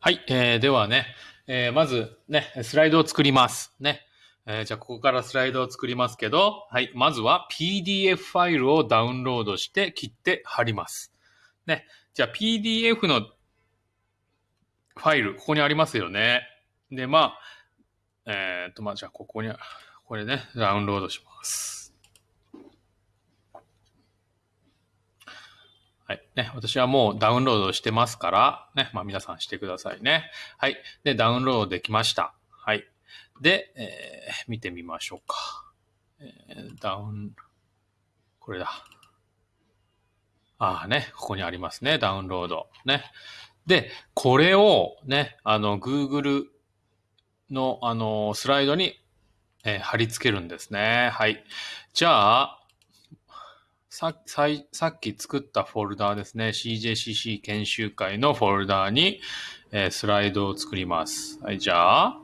はい、えー、ではね、えー、まずね、スライドを作ります。ね。えー、じゃあ、ここからスライドを作りますけど、はい、まずは PDF ファイルをダウンロードして切って貼ります。ね。じゃあ、PDF のファイル、ここにありますよね。で、まあ、えー、っと、まあ、じゃあ、ここに、これね、ダウンロードします。はい。ね、私はもうダウンロードしてますから、ね、まあ皆さんしてくださいね。はい。で、ダウンロードできました。はい。で、えー見てみましょうか。えーダウン、これだ。ああね、ここにありますね、ダウンロード。ね。で、これをね、あの、Google の、あの、スライドに、えー貼り付けるんですね。はい。じゃあ、さささっき作ったフォルダーですね。CJCC 研修会のフォルダーに、えースライドを作ります。はい、じゃあ、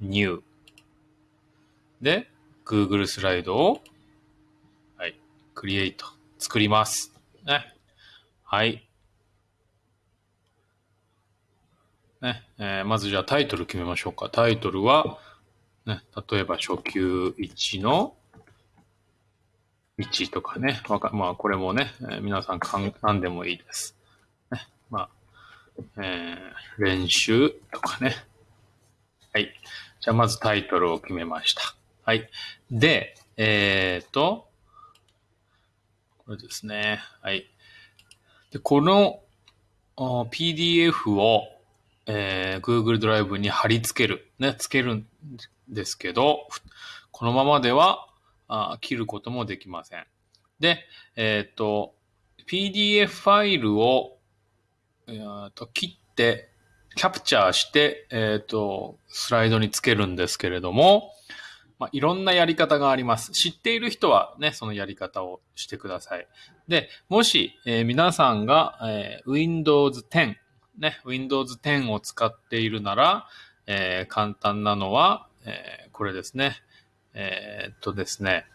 New。で、Google スライドを、はい、Create。作ります。ね。はい。ね、えーまずじゃあタイトル決めましょうか。タイトルは、ね、例えば初級1の1とかね。まあ、これもね、えー皆さんかん何でもいいです。ね、まあ、えー練習とかね。はい。じゃあ、まずタイトルを決めました。はい。で、えっ、と、これですね。はい。で、この PDF を、えー Google ドライブに貼り付ける。ね、付けるんですけど、このままではあ切ることもできません。で、えっ、と、PDF ファイルを、えーと切って、キャプチャーして、えっ、と、スライドにつけるんですけれども、まあ、いろんなやり方があります。知っている人はね、そのやり方をしてください。で、もし、えー皆さんが、えー Windows 10、ね、Windows 10を使っているなら、えー簡単なのは、えーこれですね。えーっとですね、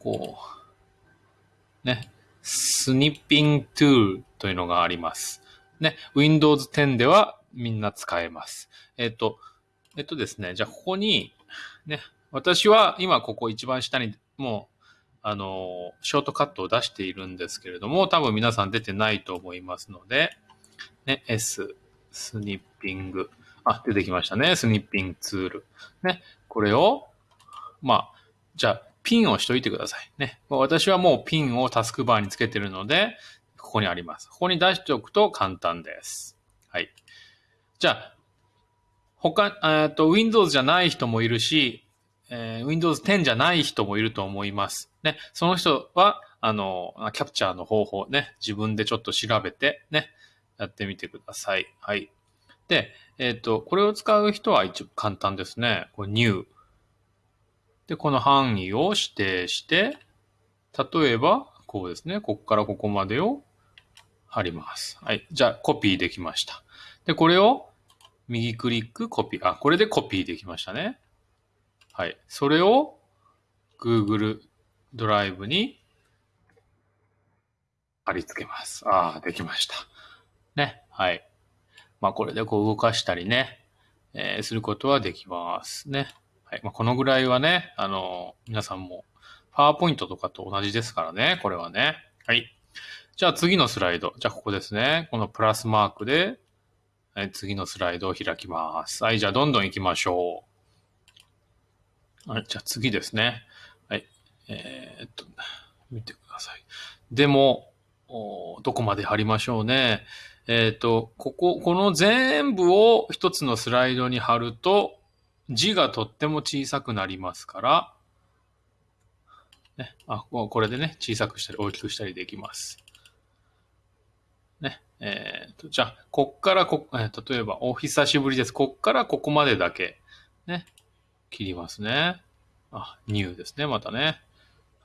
こう、ね、スニッピングトゥールというのがあります。ね、Windows 10ではみんな使えます。えっと、えっとですね、じゃあここに、ね、私は今ここ一番下にもう、あの、ショートカットを出しているんですけれども、多分皆さん出てないと思いますので、ね、S、スニッピング。あ、出てきましたね。スニッピングツール。ね、これを、まあ、じゃあ、ピンをしといてください。ね。私はもうピンをタスクバーにつけてるので、ここにあります。ここに出しておくと簡単です。はい。じゃあ、他、えっと、Windows じゃない人もいるし、えー Windows 10じゃない人もいると思います。ね。その人は、あの、キャプチャーの方法ね、自分でちょっと調べて、ね、やってみてください。はい。で、えっ、と、これを使う人は一応簡単ですね。これ New。で、この範囲を指定して、例えば、こうですね。ここからここまでを貼ります。はい。じゃあ、コピーできました。で、これを右クリック、コピー。あ、これでコピーできましたね。はい。それを Google ドライブに貼り付けます。ああ、できました。ね。はい。まあ、これでこう動かしたりね、えーすることはできますね。はい。まあ、このぐらいはね、あの、皆さんも、パワーポイントとかと同じですからね、これはね。はい。じゃあ次のスライド。じゃあここですね。このプラスマークで、はい、次のスライドを開きます。はい、じゃあどんどん行きましょう。はい、じゃあ次ですね。はい。えーっと、見てください。でも、どこまで貼りましょうね。えーっと、ここ、この全部を一つのスライドに貼ると、字がとっても小さくなりますから、ね、あ、ここれでね、小さくしたり大きくしたりできます。ね、えーっと、じゃあ、こっからこ、えー例えば、お久しぶりです。こっからここまでだけ、ね、切りますね。あ、ニューですね、またね。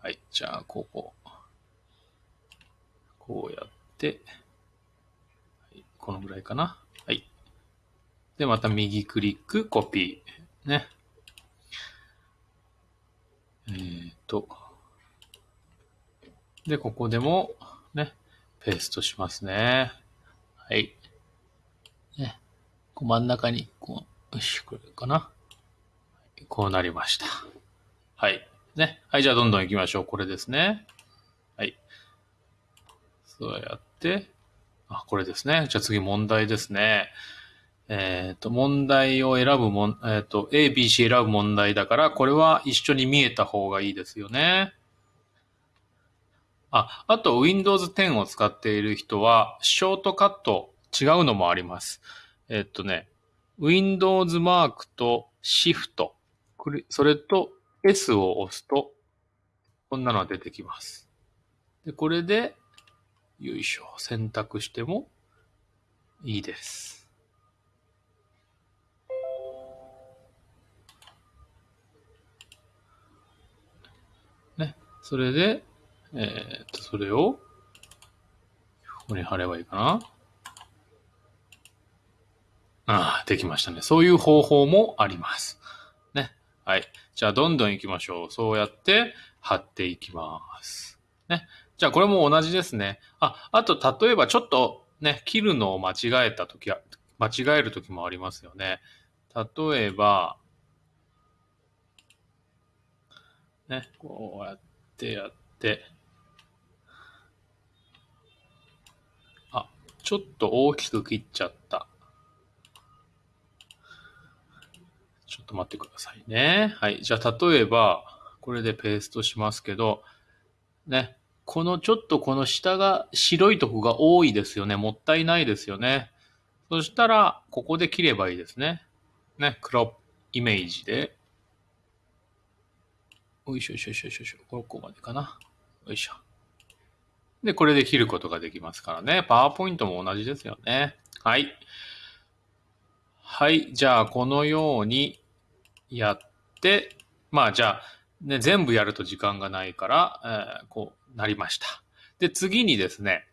はい、じゃあ、ここ。こうやって、はい、このぐらいかな。はい。で、また右クリック、コピー。ね。えーっと。で、ここでも、ね、ペーストしますね。はい。ね。こう真ん中に、こう、よし、これかな。こうなりました。はい。ね。はい、じゃあどんどん行きましょう。これですね。はい。そうやって、あ、これですね。じゃあ次問題ですね。えっ、ー、と、問題を選ぶもん、えっ、ー、と、A、B、C 選ぶ問題だから、これは一緒に見えた方がいいですよね。あ、あと Windows 10を使っている人は、ショートカット違うのもあります。えっとね、Windows マークと Shift、それと S を押すと、こんなのが出てきます。で、これで、よいしょ、選択してもいいです。それで、えー、っと、それを、ここに貼ればいいかな。ああ、できましたね。そういう方法もあります。ね。はい。じゃあ、どんどん行きましょう。そうやって貼っていきます。ね。じゃあ、これも同じですね。あ、あと、例えばちょっとね、切るのを間違えたときは、間違えるときもありますよね。例えば、ね、こうやってやって、あ、ちょっと大きく切っちゃった。ちょっと待ってくださいね。はい。じゃあ、例えば、これでペーストしますけど、ね。このちょっとこの下が白いとこが多いですよね。もったいないですよね。そしたら、ここで切ればいいですね。ね。クロップイメージで。よいしょよいしょよいしょよいしょ。ここまでかな。よいしょ。で、これで切ることができますからね。パワーポイントも同じですよね。はい。はい。じゃあ、このようにやって、まあ、じゃあ、ね、全部やると時間がないから、えー、こうなりました。で、次にですね、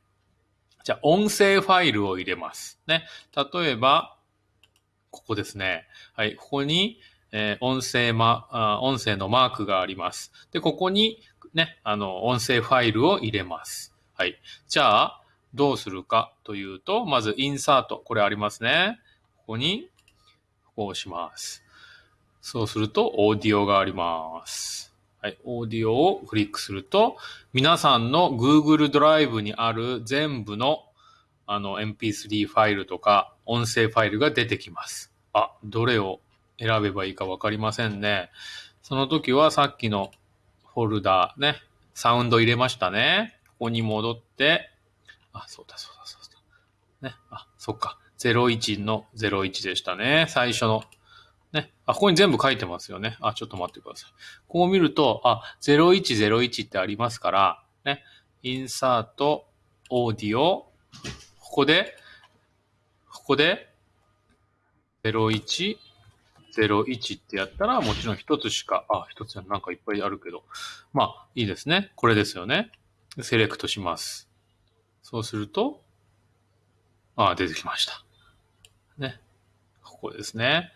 じゃあ、音声ファイルを入れます。ね。例えば、ここですね。はい。ここに、えー、音声ま、音声のマークがあります。で、ここに、ね、あの、音声ファイルを入れます。はい。じゃあ、どうするかというと、まず、インサート。これありますね。ここに、こう押します。そうすると、オーディオがあります。はい。オーディオをクリックすると、皆さんの Google ドライブにある全部のあの MP3 ファイルとか音声ファイルが出てきます。あ、どれを選べばいいかわかりませんね。その時はさっきのフォルダーね、サウンド入れましたね。ここに戻って、あ、そうだそうだそうだ。ね、あ、そっか。01の01でしたね。最初の。ね。あ、ここに全部書いてますよね。あ、ちょっと待ってください。こう見ると、あ、0101ってありますから、ね。インサート、オーディオ、ここで、ここで、01、01ってやったら、もちろん一つしか、あ、一つなんかいっぱいあるけど。まあ、いいですね。これですよね。セレクトします。そうすると、あ、出てきました。ね。ここですね。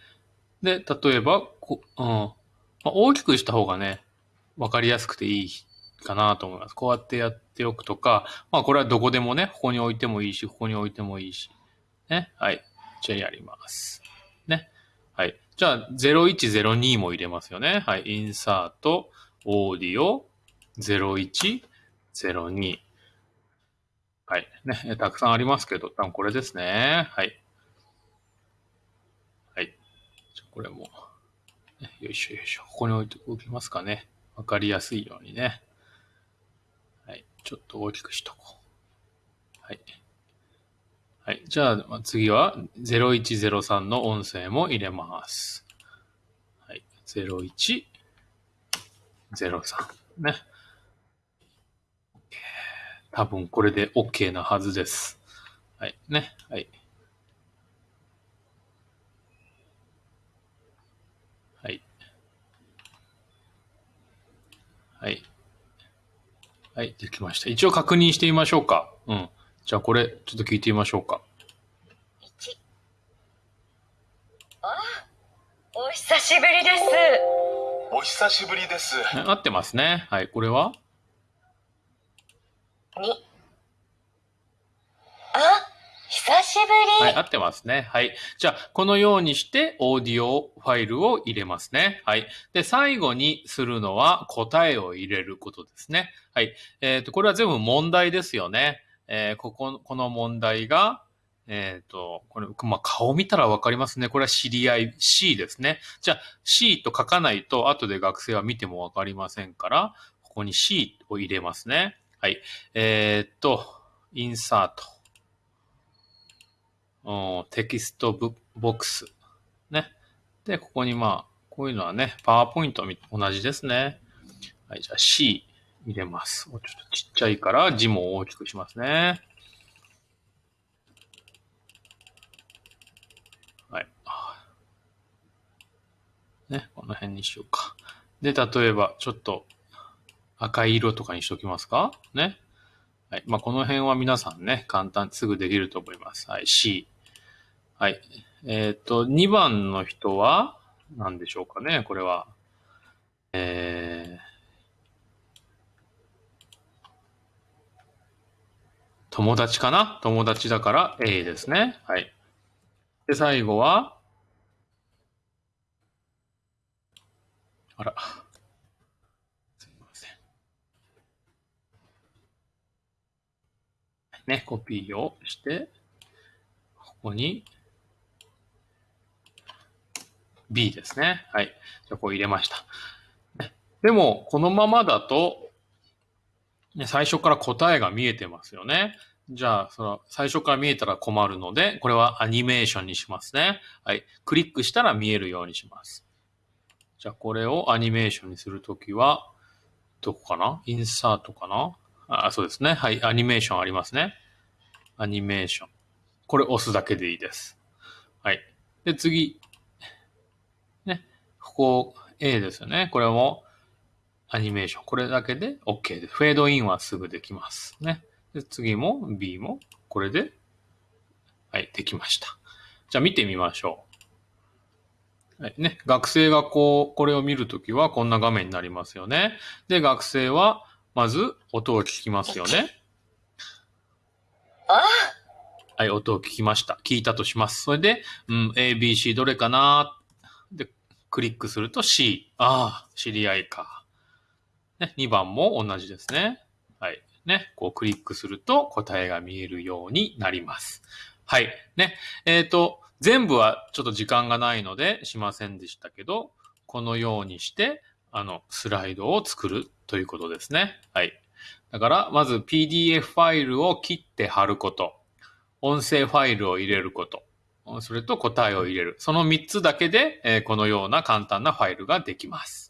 で、例えば、こうん。まあ、大きくした方がね、わかりやすくていいかなと思います。こうやってやっておくとか、まあこれはどこでもね、ここに置いてもいいし、ここに置いてもいいし。ね。はい。じゃあやります。はい。じゃあ、0102も入れますよね。はい。インサート、オーディオ、0102。はい。ね、たくさんありますけど、多分これですね。はい。はい。じゃこれも、よいしょよいしょ。ここに置いておきますかね。わかりやすいようにね。はい。ちょっと大きくしとこう。はい。はい。じゃあ、次は0103の音声も入れます。はい。0103。ね。多分これで OK なはずです。はい。ね。はい。はい。はい。はい。できました。一応確認してみましょうか。うん。じゃあこれ、ちょっと聞いてみましょうか。1。あ、お久しぶりです。お久しぶりです。合ってますね。はい。これは？に。あ、久しぶはい、り。合ってますね。はい。じゃあ、このようにして、オーディオファイルを入れますね。はい。で、最後にするのは、答えを入れることですね。はい。えっ、と、これは全部問題ですよね。えーここ、この問題が、えっ、と、これ、まあ、顔見たらわかりますね。これは知り合い C ですね。じゃあ、C と書かないと、後で学生は見てもわかりませんから、ここに C を入れますね。はい。えっ、と、インサート。テキストボックス。ね。で、ここにまあ、こういうのはね、パワーポイントと同じですね。はい、じゃあ C 入れます。もうちょっとちっちゃいから字も大きくしますね。はい。ね、この辺にしようか。で、例えば、ちょっと赤い色とかにしときますか？ね。はい。まあ、この辺は皆さんね、簡単、すぐできると思います。はい。C。はい。えっ、と、2番の人は、何でしょうかね、これは。えー、友達かな？友達だから A ですね。はい。で、最後は、あら。すいません。ね、コピーをして、ここに B ですね。はい。じゃ、こう入れました。でも、このままだと、ね、最初から答えが見えてますよね。じゃあ、その、最初から見えたら困るので、これはアニメーションにしますね。はい。クリックしたら見えるようにします。じゃあ、これをアニメーションにするときは、どこかな？インサートかな？あ、そうですね。はい。アニメーションありますね。アニメーション。これ押すだけでいいです。はい。で、次。ね。ここ A ですよね。これもアニメーション。これだけで OK です。フェードインはすぐできます。ね。で、次も B もこれで、はい、できました。じゃあ見てみましょう。はい、ね。学生がこう、これを見るときはこんな画面になりますよね。で、学生はまず音を聞きますよね。あ？はい、音を聞きました。聞いたとします。それで、うん、A、B、C どれかな？で、クリックすると C。ああ、知り合いか。ね、2番も同じですね。はい。ね、こうクリックすると答えが見えるようになります。はい。ね、えっ、と、全部はちょっと時間がないのでしませんでしたけど、このようにして、あの、スライドを作るということですね。はい。だから、まず PDF ファイルを切って貼ること。音声ファイルを入れること。それと答えを入れる。その3つだけで、えーこのような簡単なファイルができます。